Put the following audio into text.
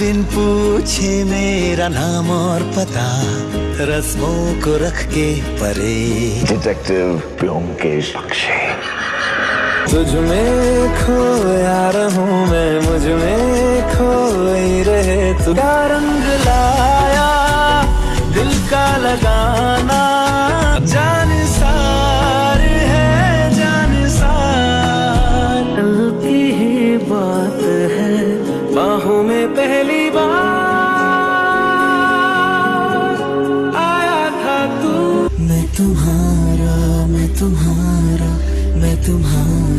दिन पूछे मेरा नाम और पता रस्मों को रख के परे डिटेक्टिव ब्योमकेश बख्शे तुझ में खोया रहूँ मैं मुझमें खोई रहे तू। रंग लाया? दिल का लगाना बाहों में पहली बार आया था तू। मैं तुम्हारा मैं तुम्हारा मैं तुम्हारा।